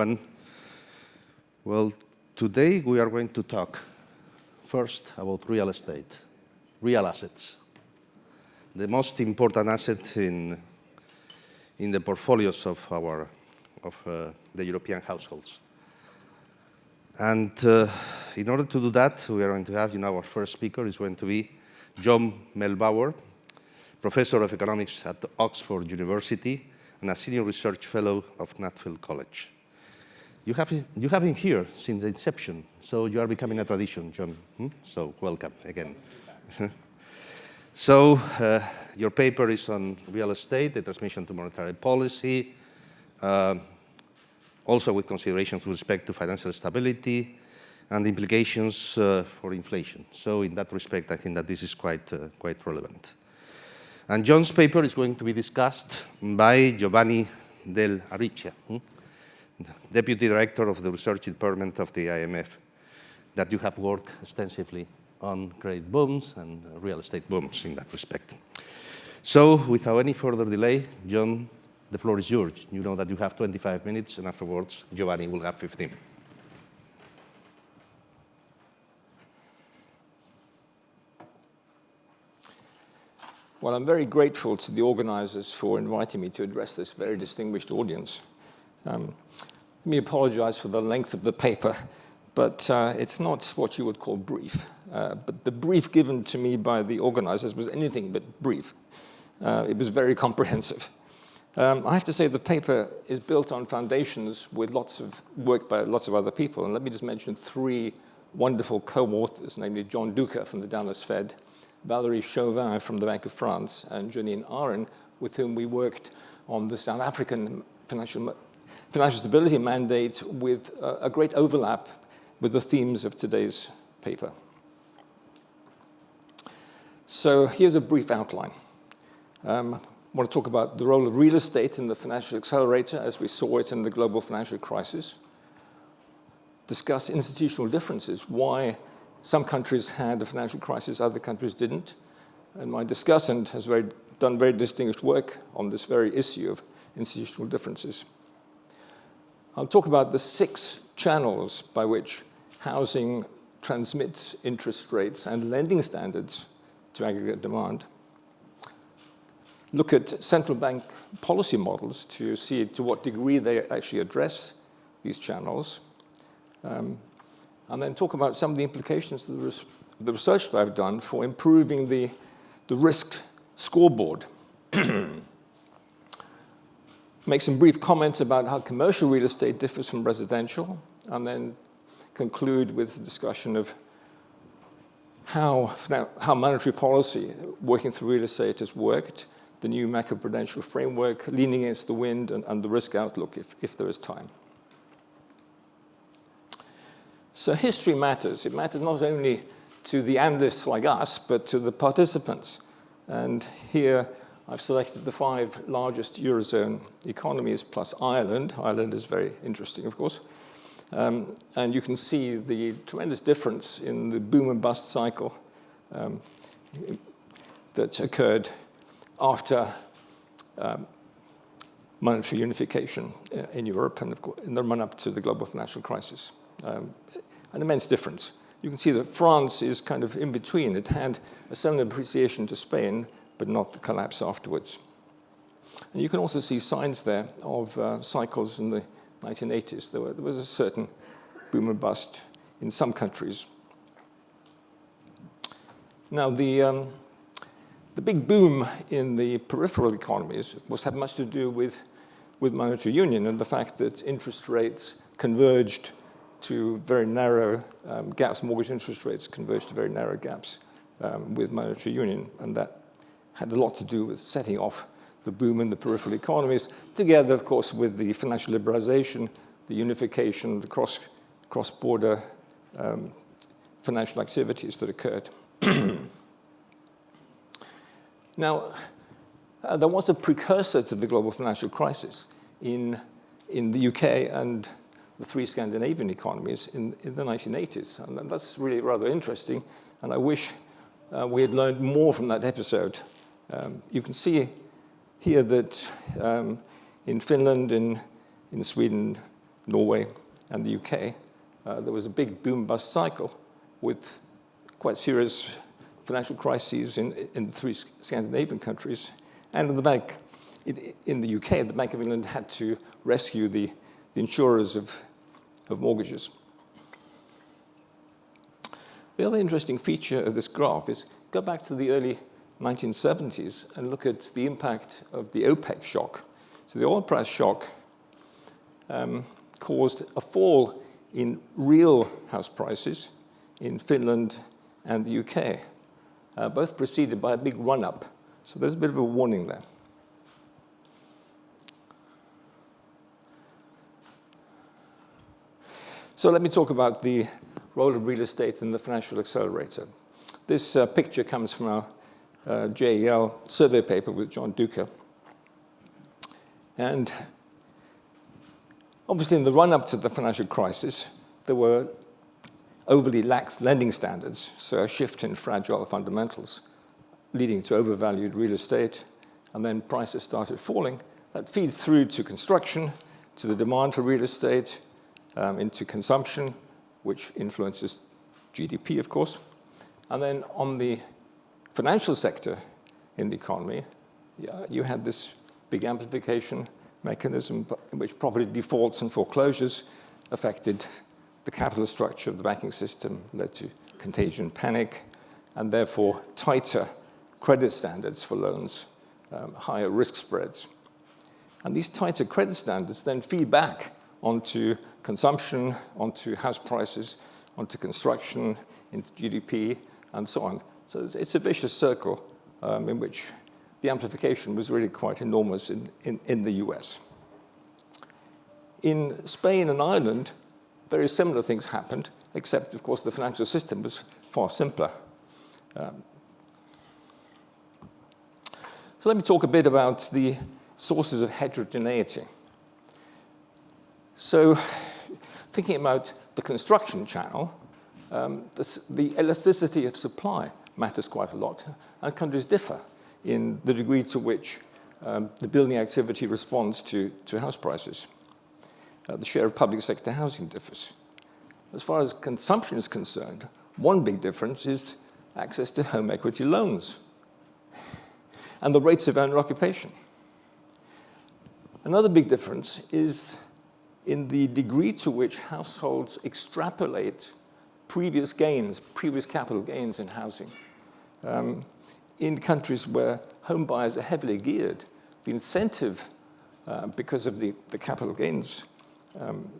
Everyone. Well, today we are going to talk first about real estate, real assets, the most important asset in, in the portfolios of, our, of uh, the European households. And uh, in order to do that, we are going to have, you know, our first speaker is going to be John Muellbauer, professor of economics at Oxford University and a senior research fellow of Nuffield College. You have, you have been here since the inception, so you are becoming a tradition, John. Hmm? So welcome again. so uh, your paper is on real estate, the transmission to monetary policy, uh, also with considerations with respect to financial stability and implications uh, for inflation. So in that respect, I think that this is quite, uh, quite relevant. And John's paper is going to be discussed by Giovanni Del Arriccia, hmm? Deputy Director of the Research Department of the IMF, that you have worked extensively on credit booms and real estate booms in that respect. So without any further delay, John, the floor is yours. You know that you have 25 minutes, and afterwards, Giovanni will have 15. Well, I'm very grateful to the organizers for inviting me to address this very distinguished audience. Um, let me apologize for the length of the paper, but uh, it's not what you would call brief. Uh, but the brief given to me by the organizers was anything but brief. Uh, it was very comprehensive. Um, I have to say the paper is built on foundations with lots of work by lots of other people. And let me just mention three wonderful co-authors, namely John Duca from the Dallas Fed, Valerie Chauvin from the Bank of France and Janine Aron, with whom we worked on the South African financial, financial stability mandate with a, great overlap with the themes of today's paper. So here's a brief outline. Um, I want to talk about the role of real estate in the financial accelerator as we saw it in the global financial crisis. Discuss institutional differences, why some countries had a financial crisis, other countries didn't. And my discussant has very, done very distinguished work on this very issue of institutional differences. I'll talk about the six channels by which housing transmits interest rates and lending standards to aggregate demand. Look at central bank policy models to see to what degree they actually address these channels. Um, and then talk about some of the implications of the, res the research that I've done for improving the, the risk scoreboard. Make some brief comments about how commercial real estate differs from residential, and then conclude with a discussion of how, how monetary policy working through real estate has worked, the new macroprudential framework, leaning against the wind, and, and the risk outlook if, if there is time. So history matters. It matters not only to the analysts like us, but to the participants. And here I've selected the five largest Eurozone economies plus Ireland. Ireland is very interesting, of course. Um, and you can see the tremendous difference in the boom and bust cycle um, that occurred after um, monetary unification uh, in Europe and in the run-up to the global financial crisis. Um, an immense difference. You can see that France is kind of in between. It had a similar appreciation to Spain, but not the collapse afterwards. And you can also see signs there of uh, cycles in the 1980s. There, were, there was a certain boom and bust in some countries. Now, the, um, the big boom in the peripheral economies was had much to do with, with monetary union and the fact that interest rates converged to very narrow um, gaps. Mortgage interest rates converged to very narrow gaps um, with monetary union, and that had a lot to do with setting off the boom in the peripheral economies, together, of course, with the financial liberalization, the unification, the cross, cross-border um, financial activities that occurred. now, uh, there was a precursor to the global financial crisis in, in the UK and the three Scandinavian economies in, in the 1980s. And that's really rather interesting. And I wish uh, we had learned more from that episode. Um, you can see here that um, in Finland, in, in Sweden, Norway, and the UK, uh, there was a big boom-bust cycle with quite serious financial crises in, in the three Scandinavian countries. And in the bank, in the UK, the Bank of England had to rescue the, the insurers of, of mortgages. The other interesting feature of this graph is go back to the early 1970s and look at the impact of the OPEC shock. So the oil price shock um, caused a fall in real house prices in Finland and the UK, uh, both preceded by a big run-up. So there's a bit of a warning there. So let me talk about the role of real estate in the financial accelerator. This uh, picture comes from our uh, JEL survey paper with John Duca. And obviously in the run-up to the financial crisis, there were overly lax lending standards, so a shift in fragile fundamentals, leading to overvalued real estate, and then prices started falling. That feeds through to construction, to the demand for real estate, um, into consumption, which influences GDP, of course. And then on the financial sector in the economy, you had this big amplification mechanism in which property defaults and foreclosures affected the capital structure of the banking system, led to contagion panic, and therefore tighter credit standards for loans, um, higher risk spreads. And these tighter credit standards then feed back onto consumption, onto house prices, onto construction, into GDP, and so on. So it's, a vicious circle um, in which the amplification was really quite enormous in, in, in the US. In Spain and Ireland, very similar things happened, except, of course, the financial system was far simpler. Um, so let me talk a bit about the sources of heterogeneity. So thinking about the construction channel, um, the, the, elasticity of supply matters quite a lot, and countries differ in the degree to which um, the building activity responds to, to house prices. Uh, the share of public sector housing differs. As far as consumption is concerned, one big difference is access to home equity loans and the rates of owner occupation. Another big difference is in the degree to which households extrapolate previous gains, previous capital gains in housing. Um, in countries where home buyers are heavily geared, the incentive, uh, because of the, the capital gains um,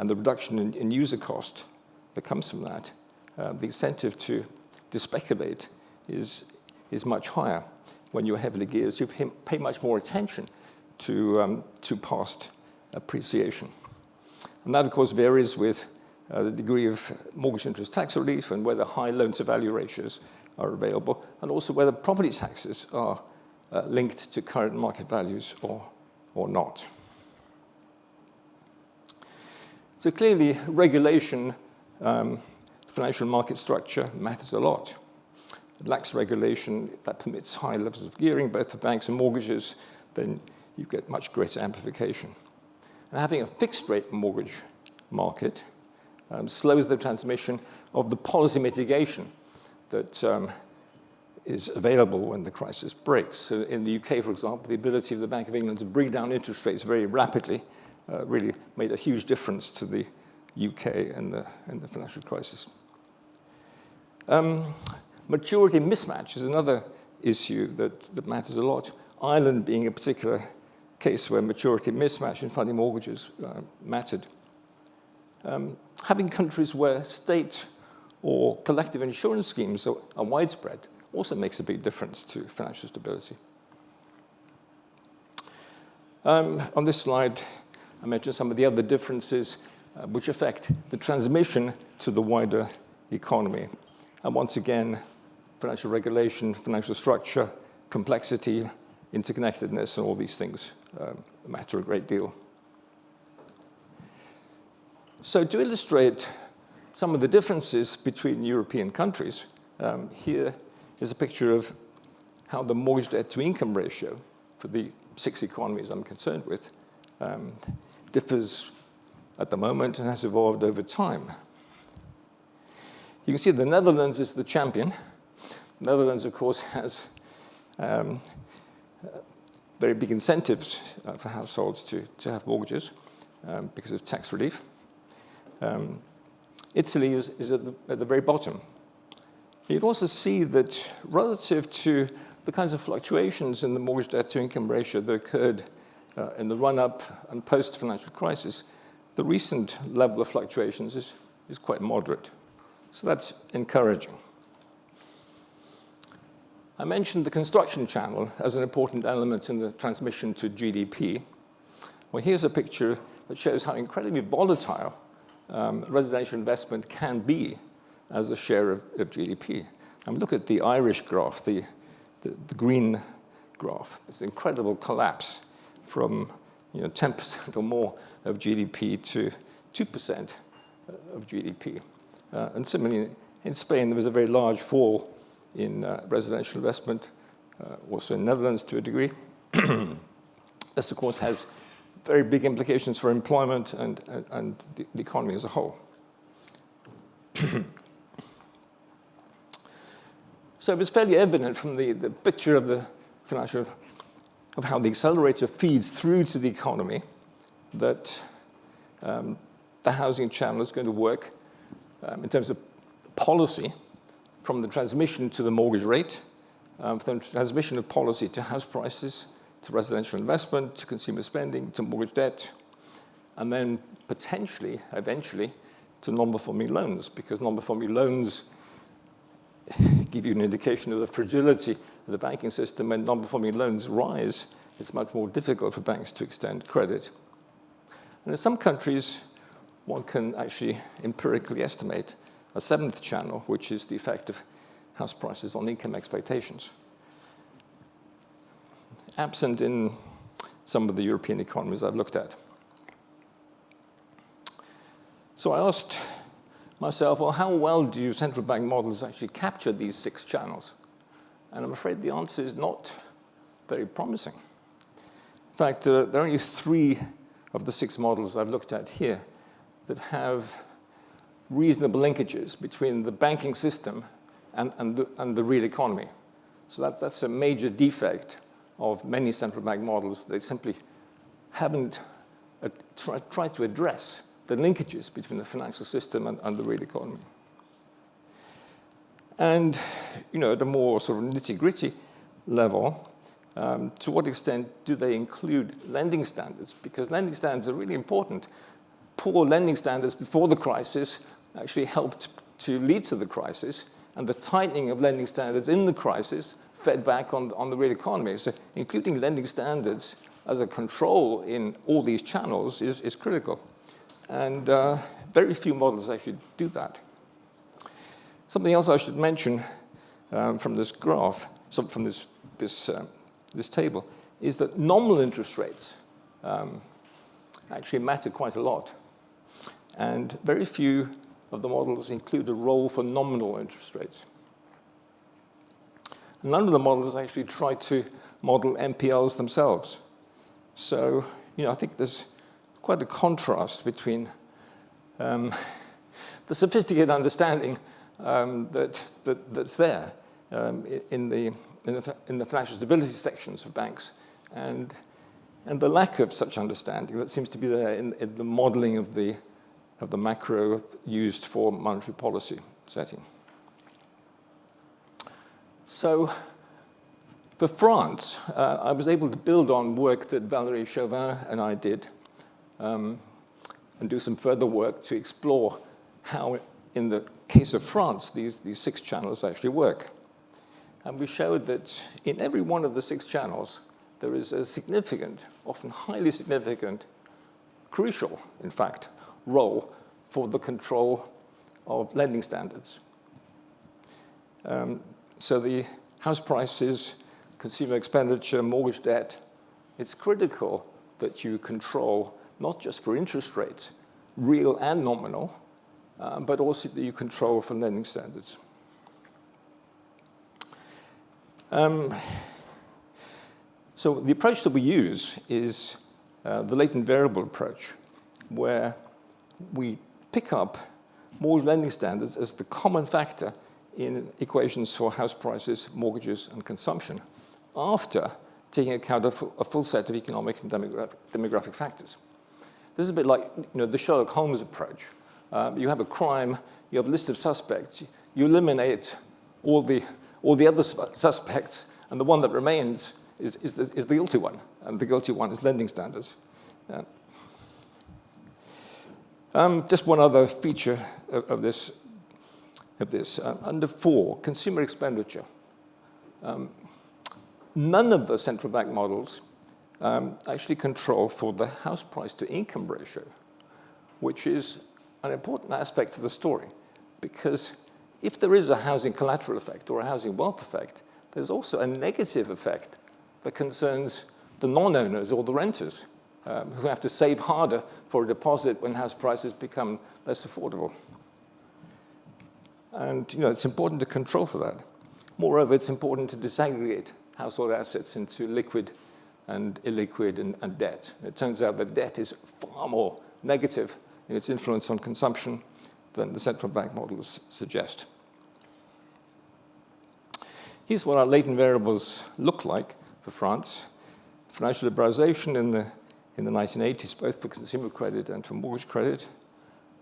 and the reduction in, in, user cost that comes from that, uh, the incentive to, to speculate is, is much higher when you're heavily geared. So you pay much more attention to, um, to past appreciation. And that, of course, varies with uh, the degree of mortgage interest tax relief and whether high loan-to-value ratios are available, and also whether property taxes are uh, linked to current market values or, or not. So clearly, regulation, um, financial market structure matters a lot. Lax regulation that permits high levels of gearing, both for banks and mortgages, then you get much greater amplification. And having a fixed rate mortgage market um, slows the transmission of the policy mitigation that um, is available when the crisis breaks. So in the UK, for example, the ability of the Bank of England to bring down interest rates very rapidly uh, really made a huge difference to the UK and the, and the financial crisis. Um, maturity mismatch is another issue that, that matters a lot. Ireland being a particular case where maturity mismatch in funding mortgages uh, mattered. Um, having countries where state or collective insurance schemes are, are, widespread also makes a big difference to financial stability. Um, on this slide, I mentioned some of the other differences uh, which affect the transmission to the wider economy. And once again, financial regulation, financial structure, complexity, interconnectedness, and all these things um, matter a great deal. So to illustrate some of the differences between European countries, um, here is a picture of how the mortgage debt to income ratio for the six economies I'm concerned with um, differs at the moment and has evolved over time. You can see the Netherlands is the champion. The Netherlands, of course, has um, very big incentives uh, for households to, to have mortgages um, because of tax relief. Um, Italy is, is at, the, at the very bottom. You'd also see that relative to the kinds of fluctuations in the mortgage debt to income ratio that occurred uh, in the run-up and post-financial crisis, the recent level of fluctuations is, is quite moderate. So that's encouraging. I mentioned the construction channel as an important element in the transmission to GDP. Well, here's a picture that shows how incredibly volatile um, residential investment can be as a share of, of GDP. mean, look at the Irish graph, the, the, the green graph, this incredible collapse from you know, 10% or more of GDP to 2% of GDP. Uh, and similarly, in Spain, there was a very large fall in uh, residential investment, uh, also in Netherlands to a degree. this, of course, has very big implications for employment and, and, and the, the economy as a whole. so it was fairly evident from the, the picture of the financial, of how the accelerator feeds through to the economy that um, the housing channel is going to work um, in terms of policy from the transmission to the mortgage rate, um, from the transmission of policy to house prices, to residential investment, to consumer spending, to mortgage debt, and then potentially, eventually, to non-performing loans, because non-performing loans give you an indication of the fragility of the banking system. When non-performing loans rise, it's much more difficult for banks to extend credit. And in some countries, one can actually empirically estimate a seventh channel, which is the effect of house prices on income expectations absent in some of the European economies I've looked at. So I asked myself, well, how well do central bank models actually capture these six channels? And I'm afraid the answer is not very promising. In fact, there are only three of the six models I've looked at here that have reasonable linkages between the banking system and, and, the, and the real economy. So that, that's a major defect of many central bank models, they simply haven't uh, tried to address the linkages between the financial system and, and the real economy. And, you know, at a more sort of nitty-gritty level, um, to what extent do they include lending standards? Because lending standards are really important. Poor lending standards before the crisis actually helped to lead to the crisis, and the tightening of lending standards in the crisis fed back on, on the real economy. So including lending standards as a control in all these channels is, is critical. And uh, very few models actually do that. Something else I should mention um, from this graph, so from this, this, uh, this table, is that nominal interest rates um, actually matter quite a lot. And very few of the models include a role for nominal interest rates. None of the models actually try to model NPLs themselves. So, you know, I think there's quite a contrast between um, the sophisticated understanding um, that, that, that's there um, in, the, in, the, in the financial stability sections of banks and, and the lack of such understanding that seems to be there in, in the modeling of the, of the macro used for monetary policy setting. So for France, uh, I was able to build on work that Valérie Chauvin and I did um, and do some further work to explore how, in the case of France, these, these six channels actually work. And we showed that in every one of the six channels, there is a significant, often highly significant, crucial, in fact, role for the control of lending standards. Um, so the house prices, consumer expenditure, mortgage debt, it's critical that you control not just for interest rates, real and nominal, uh, but also that you control for lending standards. Um, so the approach that we use is uh, the latent variable approach. where we pick up mortgage lending standards as the common factor in equations for house prices, mortgages, and consumption after taking account of a full set of economic and demographic, factors. This is a bit like you know, the Sherlock Holmes approach. Um, you have a crime, you have a list of suspects, you eliminate all the, all the other suspects, and the one that remains is, is, the, is the guilty one, and the guilty one is lending standards. Uh, um, just one other feature of, of this. Of this. Uh, under four, consumer expenditure. Um, none of the central bank models um, actually control for the house price to income ratio, which is an important aspect of the story. Because if there is a housing collateral effect or a housing wealth effect, there's also a negative effect that concerns the non-owners or the renters um, who have to save harder for a deposit when house prices become less affordable. And you know, it's important to control for that. Moreover, it's important to disaggregate household assets into liquid and illiquid and, and debt. It turns out that debt is far more negative in its influence on consumption than the central bank models suggest. Here's what our latent variables look like for France. Financial liberalization in the in the 1980s, both for consumer credit and for mortgage credit.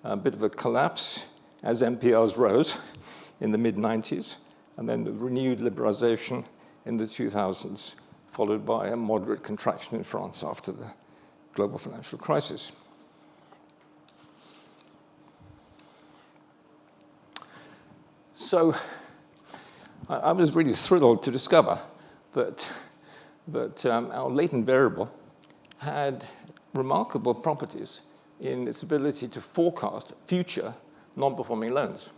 A bit of a collapse as NPLs rose in the mid-90s, and then the renewed liberalization in the 2000s, followed by a moderate contraction in France after the global financial crisis. So I, was really thrilled to discover that, that um, our latent variable had remarkable properties in its ability to forecast future non-performing loans.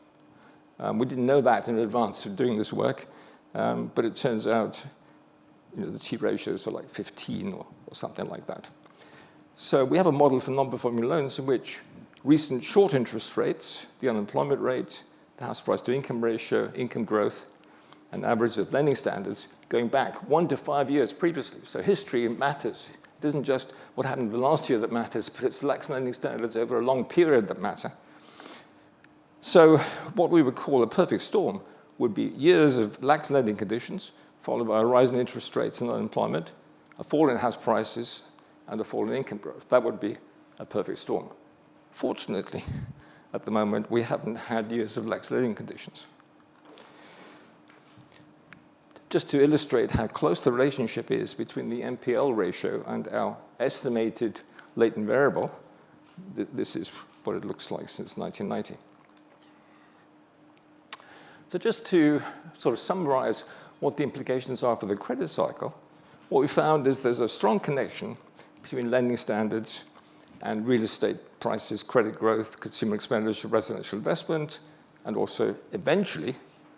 Um, we didn't know that in advance of doing this work, um, but it turns out you know, the T ratios are like 15 or, or something like that. So we have a model for non-performing loans in which recent short interest rates, the unemployment rate, the house price to income ratio, income growth, and average of lending standards going back one to five years previously. So history matters. It isn't just what happened the last year that matters, but it's lax lending standards over a long period that matter. So what we would call a perfect storm would be years of lax lending conditions, followed by a rise in interest rates and unemployment, a fall in house prices, and a fall in income growth. That would be a perfect storm. Fortunately, at the moment, we haven't had years of lax lending conditions just to illustrate how close the relationship is between the NPL ratio and our estimated latent variable, th this is what it looks like since 1990. So just to sort of summarize what the implications are for the credit cycle, what we found is there's a strong connection between lending standards and real estate prices, credit growth, consumer expenditure, residential investment, and also eventually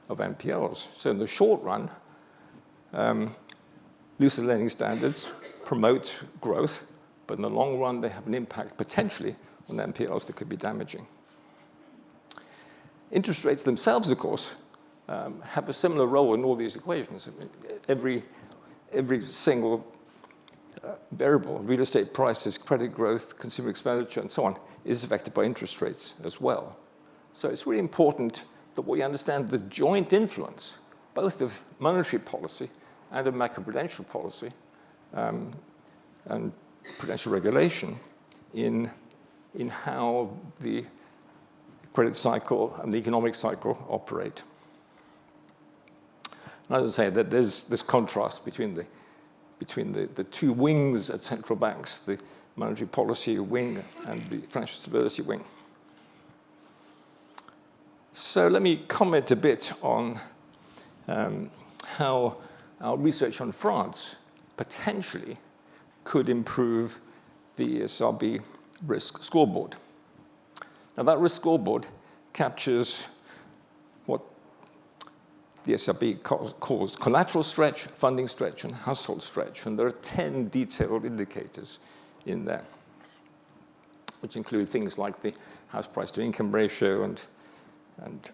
of NPLs. So in the short run, um, looser lending standards promote growth, but in the long run, they have an impact potentially on NPLs that could be damaging. Interest rates themselves, of course, um, have a similar role in all these equations. I mean, every, every single uh, variable, real estate prices, credit growth, consumer expenditure, and so on, is affected by interest rates as well. So it's really important that we understand the joint influence, both of monetary policy and a macroprudential policy um, and prudential regulation in, in how the credit cycle and the economic cycle operate. And as I say, that there's this contrast between the between the, the two wings at central banks, the monetary policy wing and the financial stability wing. So let me comment a bit on um, how our research on France potentially could improve the ESRB risk scoreboard. Now that risk scoreboard captures what the ESRB calls collateral stretch, funding stretch, and household stretch. And there are 10 detailed indicators in there, which include things like the house price to income ratio and, and,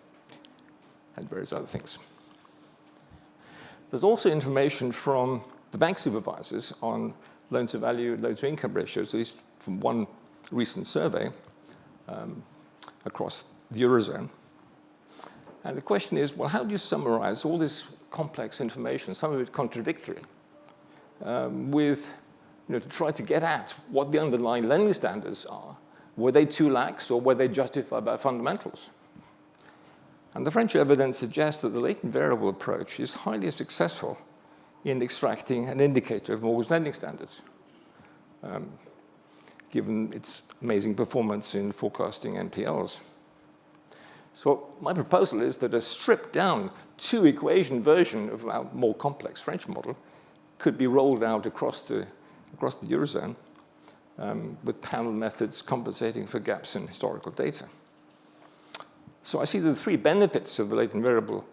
and various other things. There's also information from the bank supervisors on loan to value, loan to income ratios, at least from one recent survey um, across the Eurozone. And the question is, well, how do you summarize all this complex information, some of it contradictory, um, with, you know, to try to get at what the underlying lending standards are? Were they too lax or were they justified by fundamentals? And the French evidence suggests that the latent variable approach is highly successful in extracting an indicator of mortgage lending standards, um, given its amazing performance in forecasting NPLs. So my proposal is that a stripped down two equation version of our more complex French model could be rolled out across the, across the Eurozone um, with panel methods compensating for gaps in historical data. So I see the three benefits of the latent variable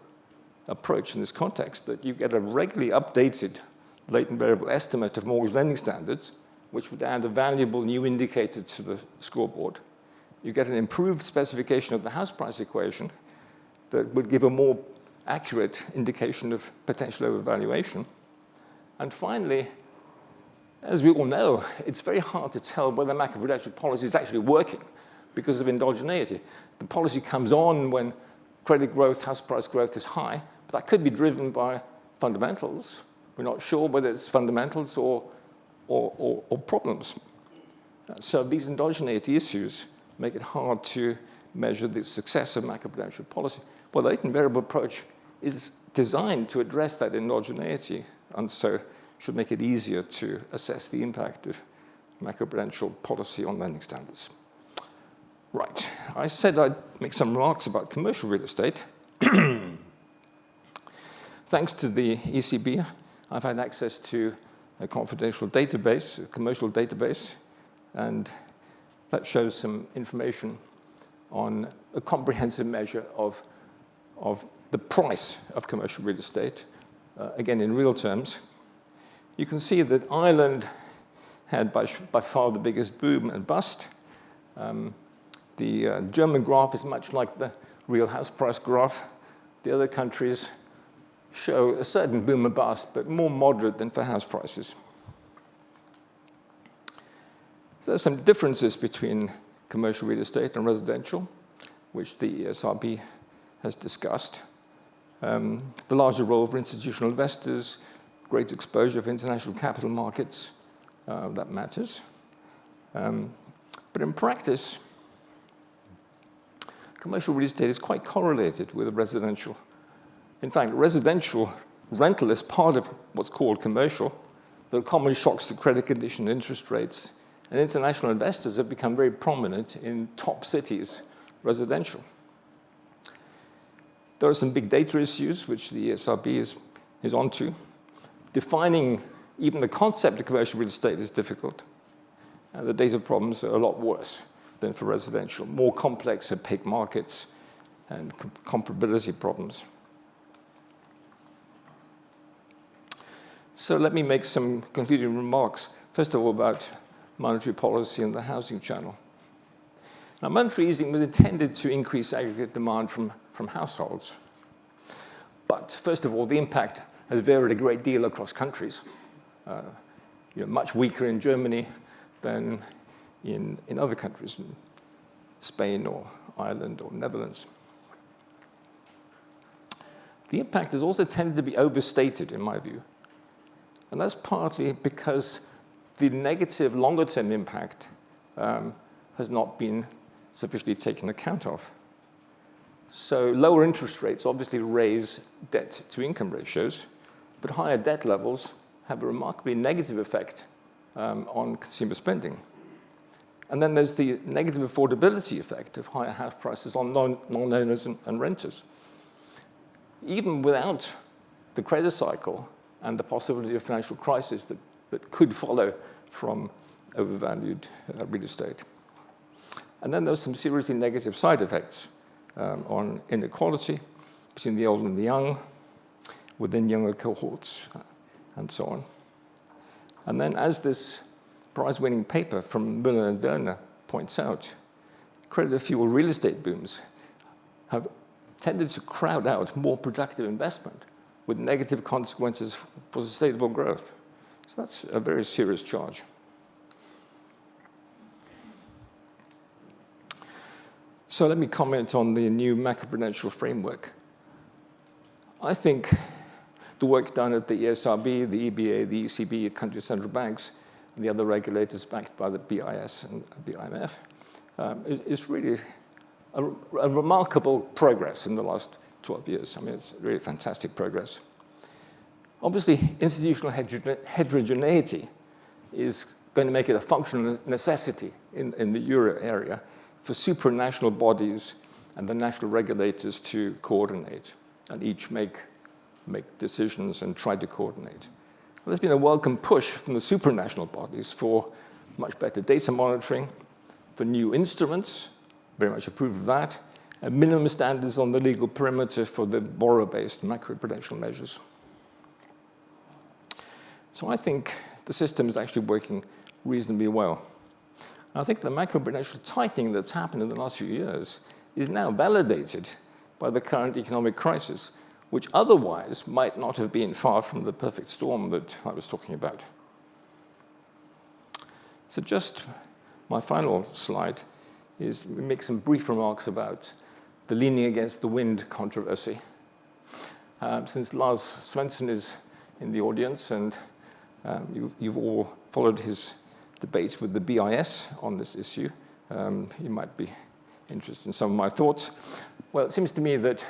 approach in this context, that you get a regularly updated latent variable estimate of mortgage lending standards, which would add a valuable new indicator to the scoreboard. You get an improved specification of the house price equation that would give a more accurate indication of potential overvaluation. And finally, as we all know, it's very hard to tell whether macroprudential policy is actually working because of endogeneity. The policy comes on when credit growth, house price growth is high, but that could be driven by fundamentals. We're not sure whether it's fundamentals or, or, or, or problems. So these endogeneity issues make it hard to measure the success of macroprudential policy. Well, the latent variable approach is designed to address that endogeneity, and so should make it easier to assess the impact of macroprudential policy on lending standards. Right, I said I'd make some remarks about commercial real estate. Thanks to the ECB, I've had access to a confidential database, a commercial database, and that shows some information on a comprehensive measure of, of the price of commercial real estate, uh, again in real terms. You can see that Ireland had by, by far the biggest boom and bust. Um, the uh, German graph is much like the real house price graph. The other countries show a certain boom and bust, but more moderate than for house prices. So there are some differences between commercial real estate and residential, which the ESRB has discussed. Um, the larger role for institutional investors, great exposure for international capital markets, uh, that matters. Um, but in practice, commercial real estate is quite correlated with residential. In fact, residential rental is part of what's called commercial. There are common shocks to credit condition, interest rates, and international investors have become very prominent in top cities residential. There are some big data issues which the ESRB is, is onto. Defining even the concept of commercial real estate is difficult. And the data problems are a lot worse than for residential, more complex opaque markets and comparability problems. So let me make some concluding remarks, first of all about monetary policy and the housing channel. Now, monetary easing was intended to increase aggregate demand from, from households. But first of all, the impact has varied a great deal across countries. Uh, you know, much weaker in Germany than in, in other countries, in Spain or Ireland or Netherlands. The impact has also tended to be overstated, in my view. And that's partly because the negative longer-term impact um, has not been sufficiently taken account of. So lower interest rates obviously raise debt to income ratios, but higher debt levels have a remarkably negative effect um, on consumer spending. And then there's the negative affordability effect of higher house prices on non-owners and, and renters. Even without the credit cycle and the possibility of financial crisis that, that could follow from overvalued uh, real estate. And then there's some seriously negative side effects um, on inequality between the old and the young, within younger cohorts, uh, and so on. And then as this prize-winning paper from Müller and Verner points out, credit-fueled real estate booms have tended to crowd out more productive investment with negative consequences for sustainable growth. So that's a very serious charge. So let me comment on the new macroprudential framework. I think the work done at the ESRB, the EBA, the ECB, country central banks, and the other regulators backed by the BIS and the IMF um, is, is, really a, a, remarkable progress in the last 12 years. I mean, it's really fantastic progress. Obviously, institutional heterogeneity is going to make it a functional necessity in, in the euro area for supranational bodies and the national regulators to coordinate and each make, make decisions and try to coordinate. There's been a welcome push from the supranational bodies for much better data monitoring, for new instruments, very much approve of that, Uh, minimum standards on the legal perimeter for the borrower-based macroprudential measures. So I think the system is actually working reasonably well. And I think the macroprudential tightening that's happened in the last few years is now validated by the current economic crisis, which otherwise might not have been far from the perfect storm that I was talking about. So just my final slide is make some brief remarks about the leaning against the wind controversy. Um, since Lars Svensson is in the audience and um, you, you've all followed his debates with the BIS on this issue. Um, you might be interested in some of my thoughts. Well, it seems to me that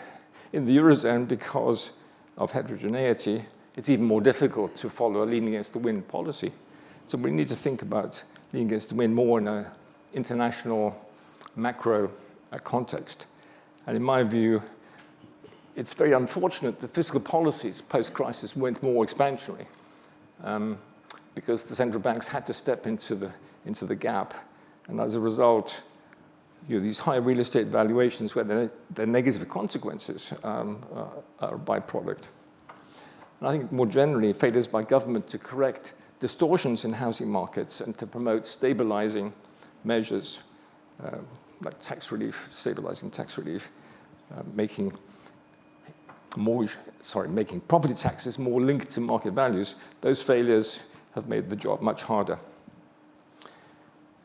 in the Eurozone, because of heterogeneity, it's even more difficult to follow a leaning against the wind policy. So we need to think about leaning against the wind more in an international macro uh, context. And in my view, it's very unfortunate that fiscal policies post-crisis went more expansionary um, because the central banks had to step into the, into the gap. And as a result, you know, these high real estate valuations where the, the negative consequences um, uh, are a byproduct. And I think more generally, failures by government to correct distortions in housing markets and to promote stabilizing measures uh, like tax relief, stabilizing tax relief, uh, making mortgage, sorry, making property taxes more linked to market values, those failures have made the job much harder.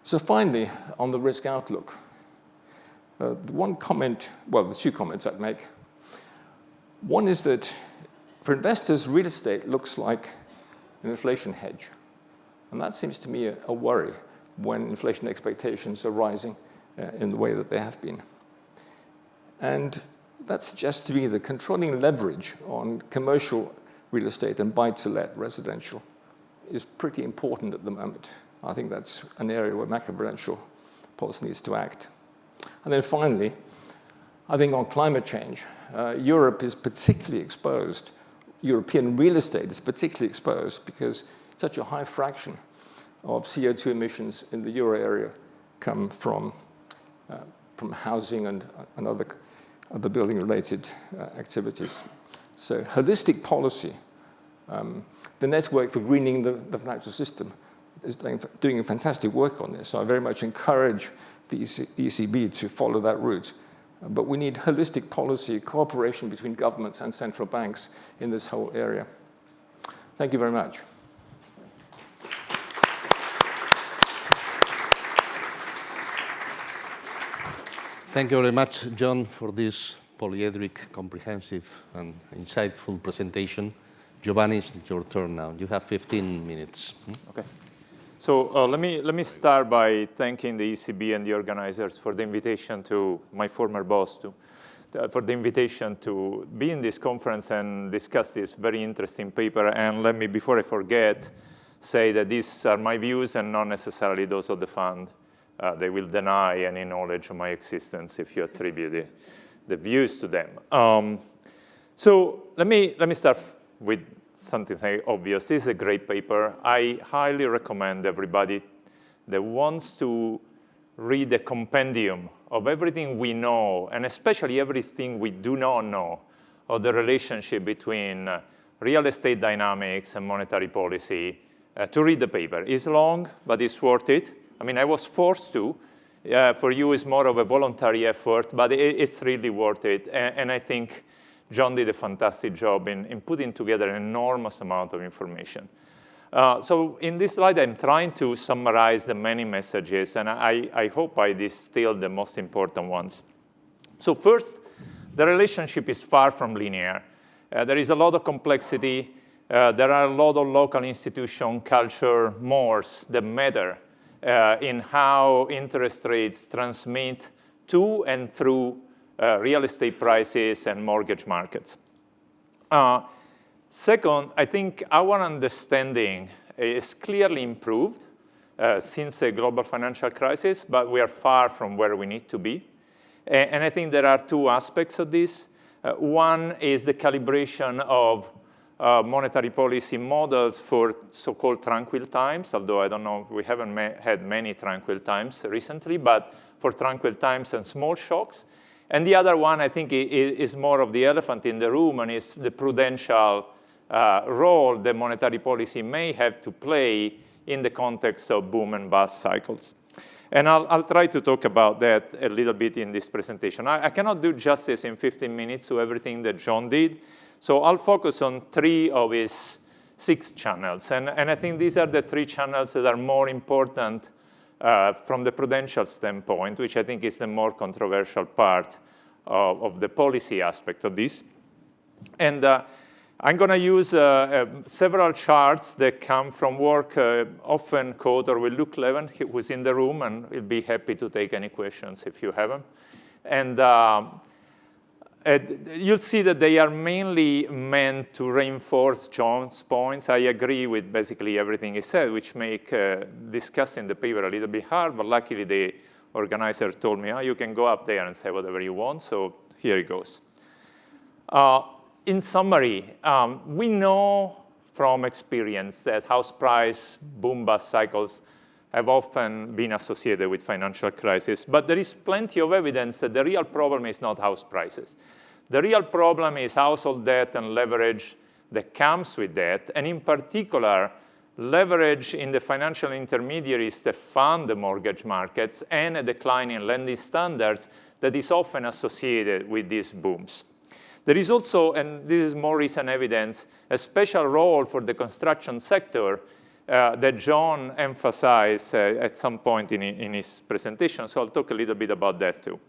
So finally, on the risk outlook, uh, the one comment, well, the two comments I'd make. One is that for investors, real estate looks like an inflation hedge. And that seems to me a, a worry when inflation expectations are rising in the way that they have been. And that suggests to me that controlling leverage on commercial real estate and buy-to-let residential is pretty important at the moment. I think that's an area where macroprudential policy needs to act. And then finally, I think on climate change, uh, Europe is particularly exposed. European real estate is particularly exposed because such a high fraction of CO2 emissions in the euro area come from, uh, from housing and, and other the building-related uh, activities. So holistic policy, um, the network for greening the, the financial system is doing, doing fantastic work on this. So I very much encourage the ECB to follow that route. But we need holistic policy, cooperation between governments and central banks in this whole area. Thank you very much. Thank you very much, John, for this polyedric, comprehensive, and insightful presentation. Giovanni, it's your turn now. You have 15 minutes. Hmm? Okay. So uh, let, me, let me start by thanking the ECB and the organizers for the invitation to my former boss, to, uh, for the invitation to be in this conference and discuss this very interesting paper. And let me, before I forget, say that these are my views and not necessarily those of the fund uh, they will deny any knowledge of my existence if you attribute the, the views to them. Um, so let me, let me start with something obvious. This is a great paper. I highly recommend everybody that wants to read a compendium of everything we know, and especially everything we do not know, of the relationship between uh, real estate dynamics and monetary policy, uh, to read the paper. It's long, but it's worth it. I mean, I was forced to. Uh, for you, it's more of a voluntary effort, but it, it's really worth it. And, and, I think John did a fantastic job in, in putting together an enormous amount of information. Uh, so in this slide, I'm trying to summarize the many messages, and I, I hope I distill the most important ones. So first, the relationship is far from linear. Uh, there is a lot of complexity. Uh, there are a lot of local institution, culture, mores that matter uh, in how interest rates transmit to and through uh, real estate prices and mortgage markets. Uh, second, I think our understanding is clearly improved uh, since the global financial crisis, but we are far from where we need to be. And, and I think there are two aspects of this. Uh, one is the calibration of uh, monetary policy models for so-called tranquil times, although I don't know, we haven't ma had many tranquil times recently, but for tranquil times and small shocks. And the other one, I think, is more of the elephant in the room and is the prudential uh, role that monetary policy may have to play in the context of boom and bust cycles. And I'll, I'll, try to talk about that a little bit in this presentation. I, I, cannot do justice in 15 minutes to everything that John did, so I'll focus on three of his six channels. And, and I think these are the three channels that are more important uh, from the prudential standpoint, which I think is the more controversial part of, of the policy aspect of this. And uh, I'm going to use uh, uh, several charts that come from work uh, often co-authored with Luc Laeven, who's in the room, and he'll be happy to take any questions if you have them. And um, you'll see that they are mainly meant to reinforce John's points. I agree with basically everything he said, which make uh, discussing the paper a little bit hard, but luckily the organizer told me, oh, you can go up there and say whatever you want, so here it goes. Uh, in summary, um, we know from experience that house price boom-bust cycles have often been associated with financial crisis, but there is plenty of evidence that the real problem is not house prices. The real problem is household debt and leverage that comes with that, and in particular, leverage in the financial intermediaries that fund the mortgage markets and a decline in lending standards that is often associated with these booms. There is also, and this is more recent evidence, a special role for the construction sector uh, that John emphasized uh, at some point in, in his presentation, so I'll talk a little bit about that too.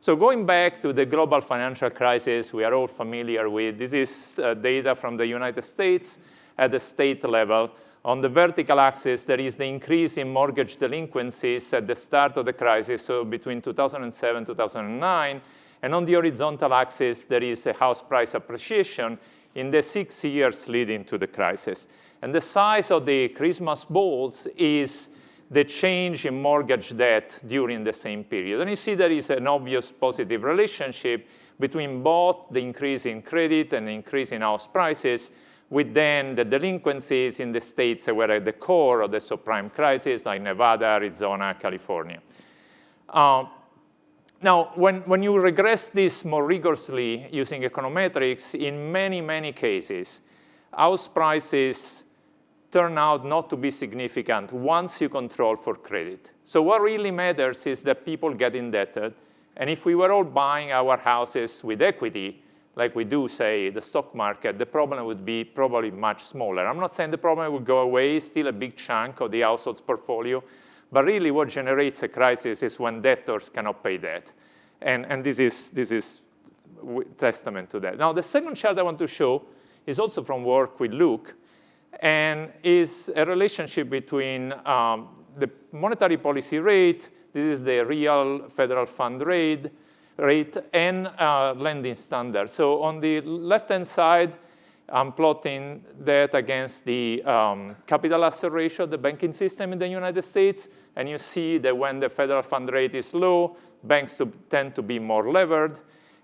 So going back to the global financial crisis we are all familiar with, this is uh, data from the United States at the state level. On the vertical axis, there is the increase in mortgage delinquencies at the start of the crisis, so between 2007 2009, and on the horizontal axis, there is a house price appreciation in the six years leading to the crisis. And the size of the Christmas balls is the change in mortgage debt during the same period. And you see there is an obvious positive relationship between both the increase in credit and the increase in house prices, with then the delinquencies in the states that were at the core of the subprime crisis, like Nevada, Arizona, California. Uh, now, when, when you regress this more rigorously using econometrics, in many, many cases, house prices turn out not to be significant once you control for credit. So what really matters is that people get indebted. And if we were all buying our houses with equity, like we do, say, the stock market, the problem would be probably much smaller. I'm not saying the problem would go away, still a big chunk of the household's portfolio, but really what generates a crisis is when debtors cannot pay debt. And, and this is, this is testament to that. Now, the second chart I want to show is also from work with Luc, and is a relationship between um, the monetary policy rate, this is the real federal fund rate, rate and uh, lending standard. So on the left-hand side, I'm plotting that against the um, capital asset ratio of the banking system in the United States. And you see that when the federal fund rate is low, banks to, tend to be more levered.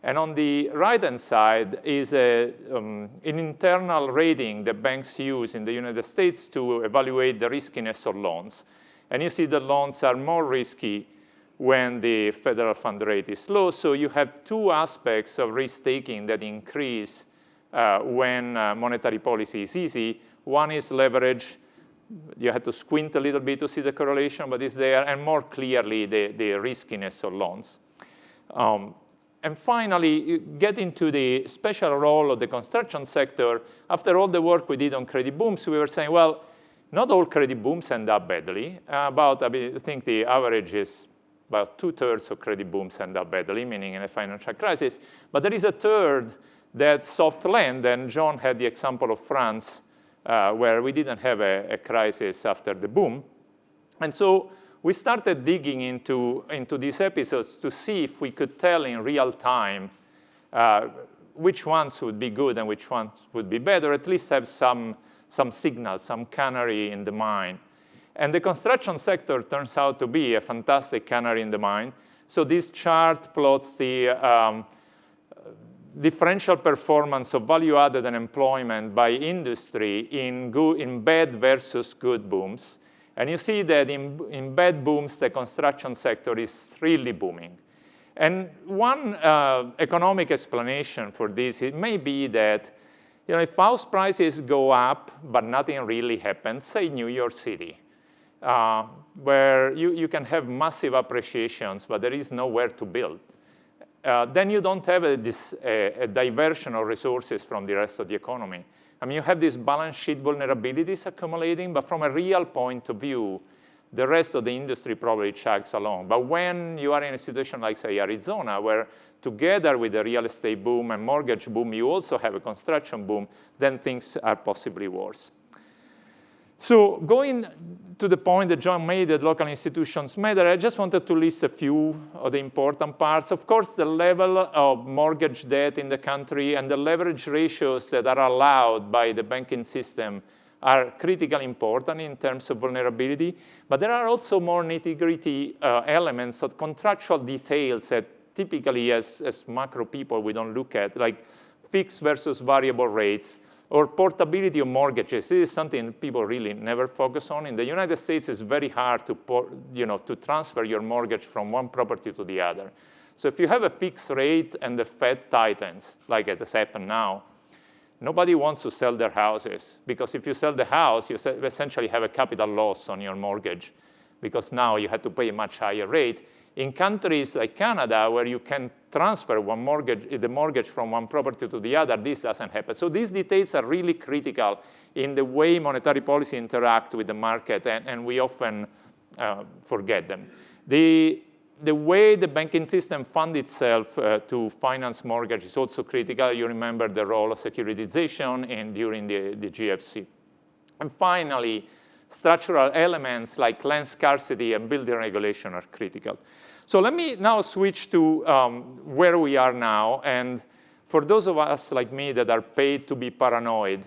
And on the right-hand side is a, um, an internal rating that banks use in the United States to evaluate the riskiness of loans. And you see the loans are more risky when the federal fund rate is low. So you have two aspects of risk-taking that increase uh, when uh, monetary policy is easy. One is leverage. You have to squint a little bit to see the correlation, but it's there, and more clearly, the, the riskiness of loans. Um, and finally, get into the special role of the construction sector. After all the work we did on credit booms, we were saying, well, Not all credit booms end up badly. Uh, about, I, mean, I think the average is about two-thirds of credit booms end up badly, meaning in a financial crisis. But there is a third that soft land, and John had the example of France, uh, where we didn't have a, a, crisis after the boom. And so we started digging into, into these episodes to see if we could tell in real time uh, which ones would be good and which ones would be or at least have some, some signal, some canary in the mine. And the construction sector turns out to be a fantastic canary in the mine. So this chart plots the um, differential performance of value added and employment by industry in, good, in bad versus good booms. And you see that in, in bad booms, the construction sector is really booming. And one uh, economic explanation for this, it may be that you know, if house prices go up, but nothing really happens, say New York City, uh, where you, you can have massive appreciations, but there is nowhere to build uh, then you don't have a, this, a, a, diversion of resources from the rest of the economy. I mean, you have these balance sheet vulnerabilities accumulating, but from a real point of view, the rest of the industry probably chugs along. But when you are in a situation like, say, Arizona, where together with the real estate boom and mortgage boom, you also have a construction boom, then things are possibly worse. So going to the point that John made that local institutions matter, I just wanted to list a few of the important parts. Of course, the level of mortgage debt in the country and the leverage ratios that are allowed by the banking system are critically important in terms of vulnerability. But there are also more nitty-gritty uh, elements of contractual details that typically as, as macro people we don't look at, like fixed versus variable rates, or portability of mortgages. This is something people really never focus on. In the United States, it's very hard to, you know, to transfer your mortgage from one property to the other. So if you have a fixed rate and the Fed tightens, like it has happened now, nobody wants to sell their houses because if you sell the house, you essentially have a capital loss on your mortgage because now you have to pay a much higher rate. In countries like Canada, where you can transfer one mortgage, the mortgage from one property to the other, this doesn't happen. So these details are really critical in the way monetary policy interact with the market, and, and we often uh, forget them. The, the way the banking system funds itself uh, to finance mortgage is also critical. You remember the role of securitization and during the, the GFC. And finally, structural elements like land scarcity and building regulation are critical. So let me now switch to um, where we are now. And for those of us like me that are paid to be paranoid,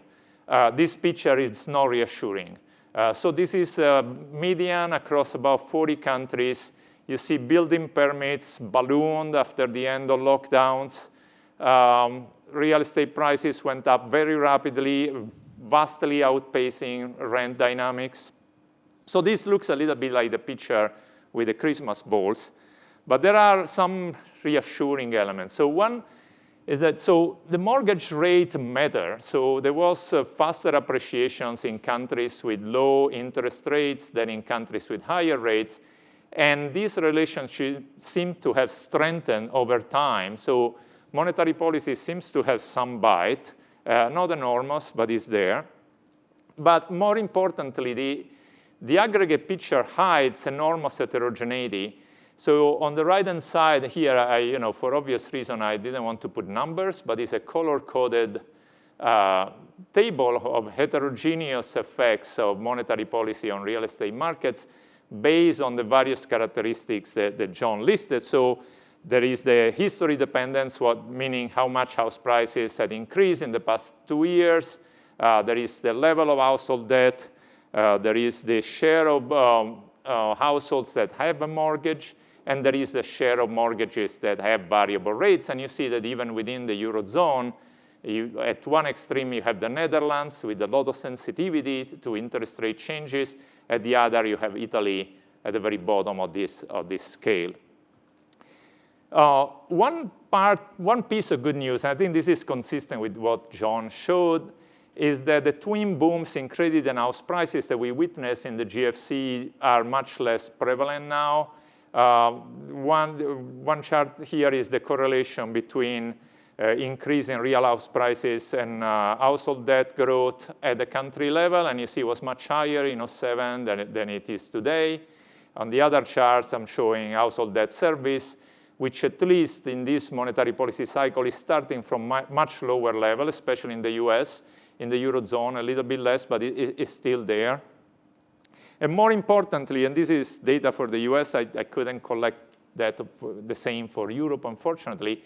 uh, this picture is not reassuring. Uh, so this is a median across about 40 countries. You see building permits ballooned after the end of lockdowns. Um, real estate prices went up very rapidly, vastly outpacing rent dynamics. So this looks a little bit like the picture with the Christmas balls. But there are some reassuring elements. So one is that, so the mortgage rate matter. So there was uh, faster appreciations in countries with low interest rates than in countries with higher rates. And this relationship seemed to have strengthened over time. So monetary policy seems to have some bite, uh, not enormous, but it's there. But more importantly, the, the aggregate picture hides enormous heterogeneity so on the right-hand side here, I, you know, for obvious reason, I didn't want to put numbers, but it's a color-coded uh, table of heterogeneous effects of monetary policy on real estate markets based on the various characteristics that, that John listed. So there is the history dependence, what, meaning how much house prices had increased in the past two years. Uh, there is the level of household debt. Uh, there is the share of um, uh, households that have a mortgage and there is a share of mortgages that have variable rates. And you see that even within the Eurozone, you, at one extreme, you have the Netherlands with a lot of sensitivity to interest rate changes. At the other, you have Italy at the very bottom of this, of this scale. Uh, one part, one piece of good news, I think this is consistent with what John showed, is that the twin booms in credit and house prices that we witnessed in the GFC are much less prevalent now. Uh, one, one chart here is the correlation between uh, increase in real house prices and uh, household debt growth at the country level, and you see it was much higher in 07 than, than it is today. On the other charts, I'm showing household debt service, which at least in this monetary policy cycle is starting from much lower level, especially in the US, in the Eurozone, a little bit less, but it, it's still there. And more importantly, and this is data for the US, I, I couldn't collect that the same for Europe, unfortunately,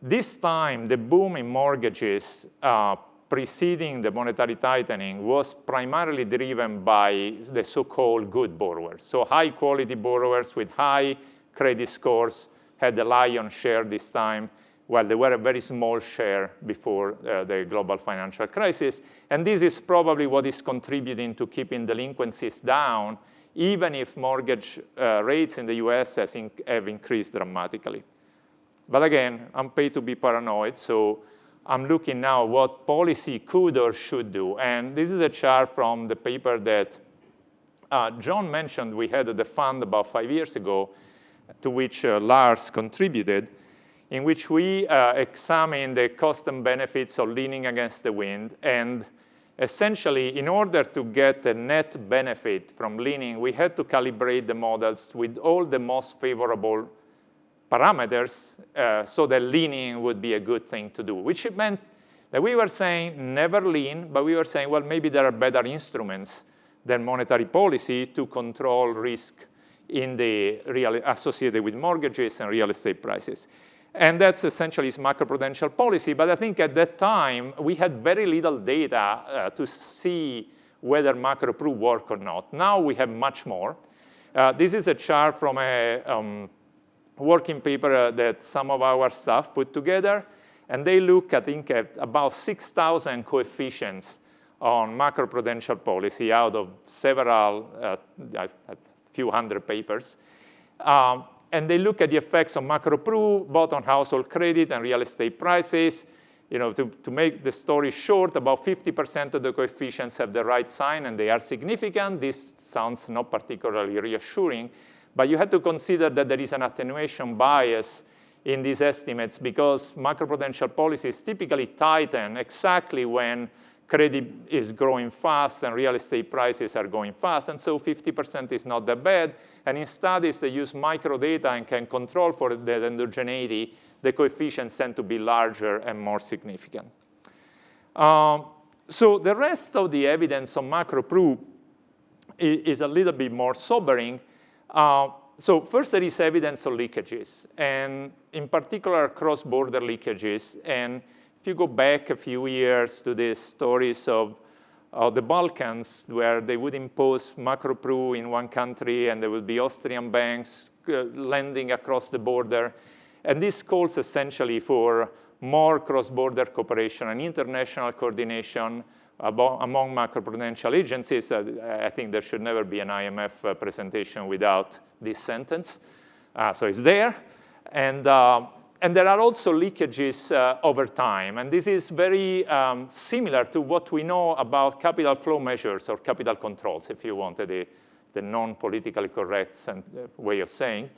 this time, the boom in mortgages uh, preceding the monetary tightening was primarily driven by the so-called good borrowers. So high quality borrowers with high credit scores had the lion's share this time, while they were a very small share before uh, the global financial crisis. And this is probably what is contributing to keeping delinquencies down, even if mortgage uh, rates in the US in have increased dramatically. But again, I'm paid to be paranoid, so I'm looking now what policy could or should do. And this is a chart from the paper that uh, John mentioned we had at the fund about five years ago, to which uh, Lars contributed, in which we uh, examined the cost and benefits of leaning against the wind. And essentially, in order to get a net benefit from leaning, we had to calibrate the models with all the most favorable parameters uh, so that leaning would be a good thing to do, which meant that we were saying never lean, but we were saying, well, maybe there are better instruments than monetary policy to control risk in the real associated with mortgages and real estate prices. And that's essentially macroprudential policy. But I think at that time, we had very little data uh, to see whether macro-pru work or not. Now we have much more. Uh, this is a chart from a um, working paper uh, that some of our staff put together. And they look, I think, at about 6,000 coefficients on macroprudential policy out of several, uh, a few hundred papers. Um, and they look at the effects of macro-pru, both on household credit and real estate prices. You know, to, to make the story short, about 50% of the coefficients have the right sign and they are significant. This sounds not particularly reassuring. But you have to consider that there is an attenuation bias in these estimates because macroprudential policies typically tighten exactly when credit is growing fast and real estate prices are going fast. And so 50% is not that bad. And in studies that use microdata and can control for the endogeneity, the coefficients tend to be larger and more significant. Um, so the rest of the evidence on macro-pru is a little bit more sobering. Uh, so first, there is evidence of leakages, and in particular, cross-border leakages. And you go back a few years to the stories of uh, the Balkans, where they would impose macro-pru in one country, and there would be Austrian banks uh, lending across the border. And this calls essentially for more cross-border cooperation and international coordination among macroprudential agencies, uh, I think there should never be an IMF uh, presentation without this sentence. Uh, so it's there. And, uh, and there are also leakages uh, over time. And this is very um, similar to what we know about capital flow measures or capital controls, if you wanted the, the non-politically correct way of saying.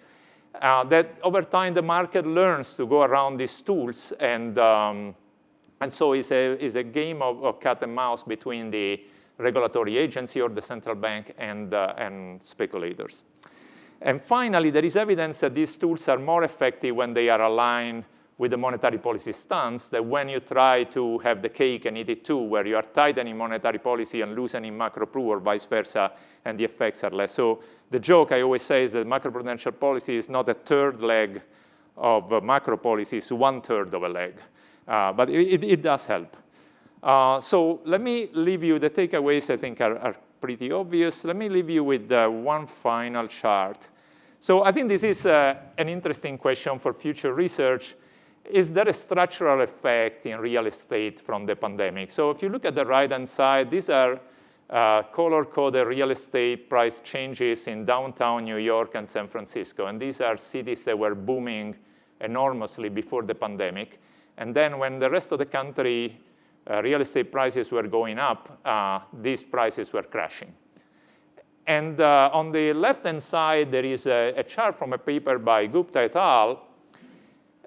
Uh, that over time the market learns to go around these tools and um, and so it's a, it's a game of, of, cat and mouse between the regulatory agency or the central bank and, uh, and speculators. And finally, there is evidence that these tools are more effective when they are aligned with the monetary policy stance than when you try to have the cake and eat it too, where you are tightening monetary policy and loosening macro-pru or vice versa, and the effects are less. So the joke I always say is that macroprudential policy is not a third leg of macro policy, it's one third of a leg. Uh, but it, it, does help. Uh, so let me leave you, the takeaways I think are, are pretty obvious. Let me leave you with uh, one final chart. So I think this is uh, an interesting question for future research. Is there a structural effect in real estate from the pandemic? So if you look at the right-hand side, these are uh, color-coded real estate price changes in downtown New York and San Francisco. And these are cities that were booming enormously before the pandemic. And then when the rest of the country uh, real estate prices were going up, uh, these prices were crashing. And uh, on the left-hand side, there is a, a, chart from a paper by Gupta et al.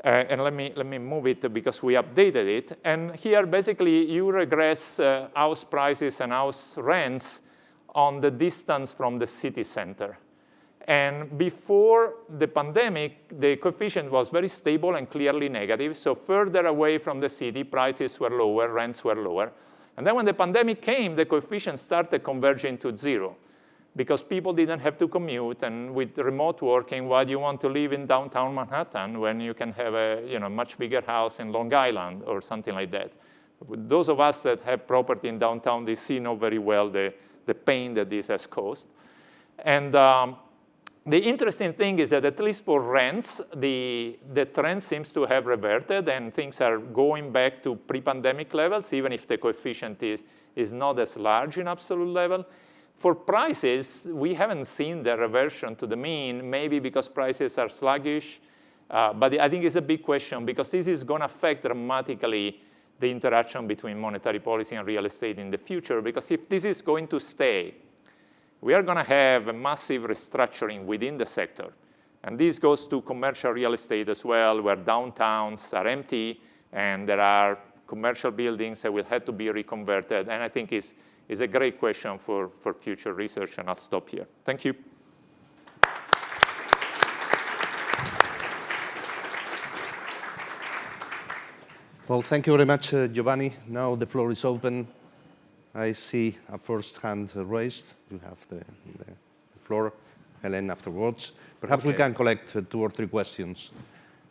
Uh, and let me, let me move it because we updated it. And here, basically, you regress uh, house prices and house rents on the distance from the city center. And before the pandemic, the coefficient was very stable and clearly negative. So further away from the city, prices were lower, rents were lower. And then when the pandemic came, the coefficient started converging to zero because people didn't have to commute. And with remote working, why do you want to live in downtown Manhattan when you can have a you know, much bigger house in Long Island or something like that? Those of us that have property in downtown DC know very well the, the pain that this has caused. And um, the interesting thing is that at least for rents, the, the trend seems to have reverted and things are going back to pre-pandemic levels, even if the coefficient is, is not as large in absolute level. For prices, we haven't seen the reversion to the mean, maybe because prices are sluggish, uh, but I think it's a big question because this is going to affect dramatically the interaction between monetary policy and real estate in the future, because if this is going to stay, we are going to have a massive restructuring within the sector. And this goes to commercial real estate as well, where downtowns are empty and there are commercial buildings that will have to be reconverted. And I think it's, it's a great question for, for future research, and I'll stop here. Thank you. Well, thank you very much, uh, Giovanni. Now the floor is open I see a first hand raised. You have the, the, the floor, Helen, afterwards. Perhaps okay. we can collect two or three questions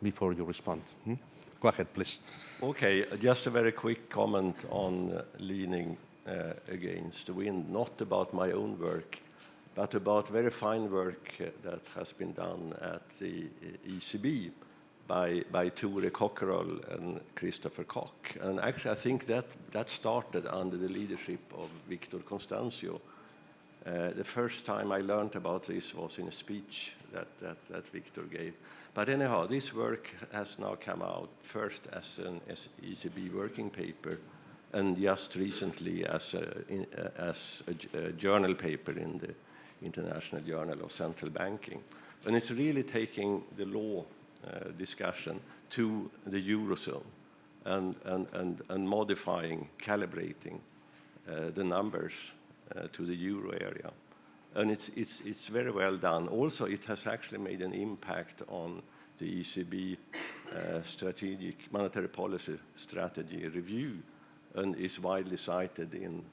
before you respond. Hmm? Go ahead, please. Okay, just a very quick comment on uh, leaning uh, against the wind, not about my own work, but about very fine work uh, that has been done at the uh, ECB by, by Thore Kockerols and Christoffer Kok. And actually, I think that, that started under the leadership of Victor Constancio. Uh, the first time I learned about this was in a speech that, that, that Victor gave. But anyhow, this work has now come out first as an ECB working paper and just recently as a, in, uh, as a, a journal paper in the International Journal of Central Banking. And it's really taking the law discussion to the Eurozone and, and, and, and modifying, calibrating uh, the numbers uh, to the Euro area. And it's, it's, it's very well done. Also, it has actually made an impact on the ECB uh, strategic monetary policy strategy review and is widely cited in,